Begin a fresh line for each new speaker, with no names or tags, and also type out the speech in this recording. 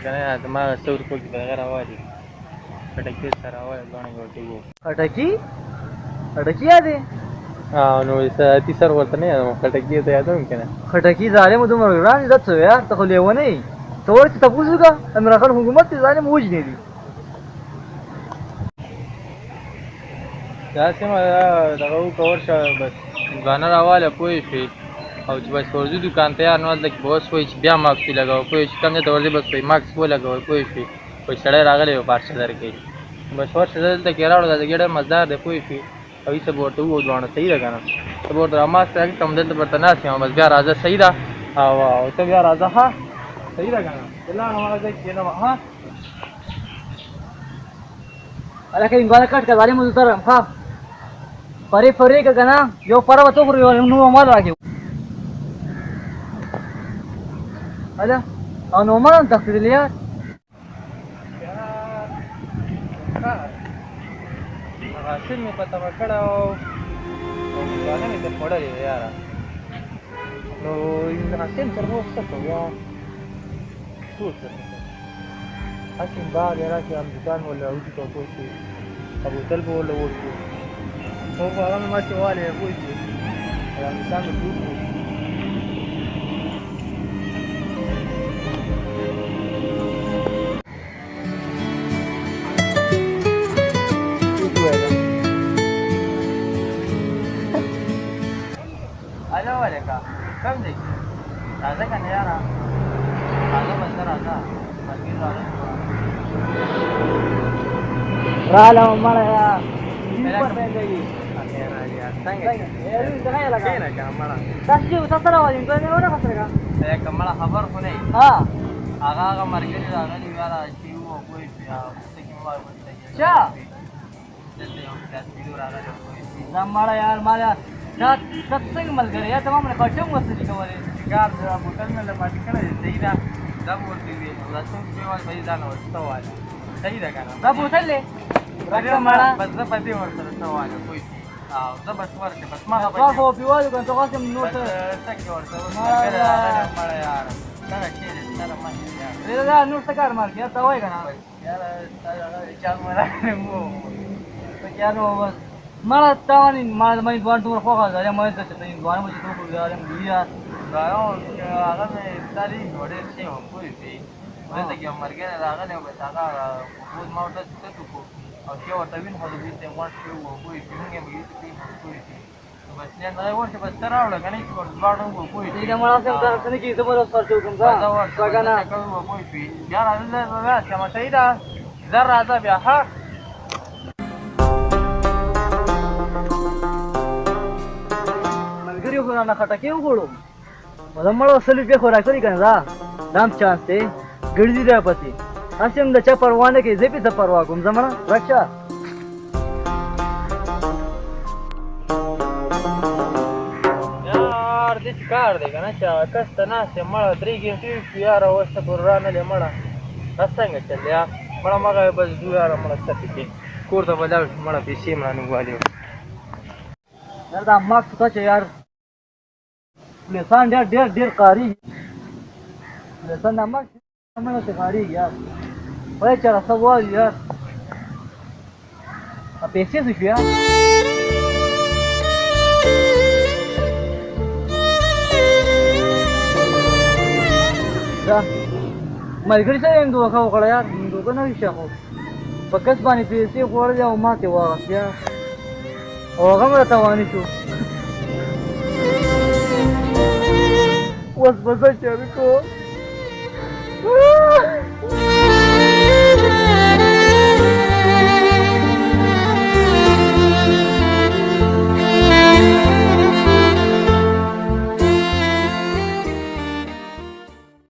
چې کنه زما سو روپو کې بغیر راوالي خټکی سره راوالي غاڼې ګوټې وو
خټکی خټکی یادې
ها نو ساعتي سر ورته نه یم خټکی ته یادوم کنه
خټکی ظالم دومره ګران عزت سو یار ته خو لیونه یې ته ورته تاسو کا عمران خان حکومت دې ظالم وجنې دي
دا سیمه دغه کور شه بس ځان راواله پوي شي او چې بس ورځو دکان ته یار نو هلته کې به اوس وایي چې بیا ماکس وي لګوه پوه چې کم ځای ته ورځي بس وایي ماکس ولګوه پوه شوې وایي سړی راغلی و پارشه درکوي بس ورشه زه دلته کې راوړه دا ځګې ډېر مزدار دی پوه شوې او هېڅ به ورته ووایو دواړه صحیح ده که نه ته به ورته ماسک راکړي ته همدلته به ورته ناست یم بس بیا راځه صحیح ده او ته بیا راځه ها صحیح ده که نه دلار هماغه ځای کښېنم ها
अरे कहीं गला कट कर वाले मुझे तरह हाँ परे परे का गना यो पर बतो करो यो नुमा मार आगे Hadi. Lan olmadan takdirli yer.
حاصل مې په تمه کړی او دانه مې ته خوړلې یاره نو حاصل تر اوس څه کوم یا ټول څه حاصل بعد یې راشي همدوکان ولا اوټي ته پوه شي ابوتل به ولا ووت شو خو هغه مې ما چې والې پوه شي همدوکان مې ټول کا کم دی راځه کنه یاره راځه بس راځه ملګري راځه رااله عمر یا پر پیږي خبر خو نه هغه هغه مرګري راغلی واره چې وو کوی چا دلته یو کس ویډیو راغلی زما یار ما دا دا څنګه ملګری یا زما باندې خرچه هم ورته شي کولی کار دا موټر مې له پاتې کړی دی صحیح ده دا به ورته وي دا څنګه چې وایي بھائی دا نه ورته وایي صحیح ده که نه دا بوتل دی بس زه په دې ورسره څه وایم پوه شي او زه بس ورکړم بس ما هغه خو
پیوالو کنه تاسو هم نو څه څه ورته مړه
یار سره کې سره ما دا نور څه کار مار کې تا وای کنه یار تا هغه چا مړه مو
په یار وو بس maratón y más más cuanto mejor juega ya más te te igual mucho todo jugar en día claro que haga de
estar y por el sí o pues sí parece que amargue la haga de empezar pues más te te tu او چې ورته وین خو دې ته وان شو وو خو یې څنګه مې دې ته کوي نو بس نه نه ورته بس تر راوړل غنې څور دواړو وو خو دې دا مړه سم تر څنګه کې زموږ سره څو
کوم ځا څنګه نه کوي وو
خو یې بیا راځي دا چې ما شهیدا زر راځه بیا حق
نه خټکی وګړو په دمړو سلو په خورا کړی کنه دا دام چانس دی ګرځي دی پتی اسیم د چا پروا نه کوي زه په پروا کوم زمرا رکشا
یار دې کار دی کنه چې کس ته نه سي مړ درې ګنټې یار اوسه پر را نه لمړه څنګه چلیا مړه مګه بس دوه یار مړه ستکې کور ته بلاو مړه پیسې مړه نه والیو
دا ما څه چې یار پلیسان ډېر ډېر ډېر قاری پلیسان نمک نمک ته قاری یار وای چې راځه وای یار a PC do GA. ملګری سره هم دوکه وکړه یار دوکه نه شي خو په کس باندې پیسې خوړلې او ماتې واغستې او هغه مړه تاواني شو was massage ko.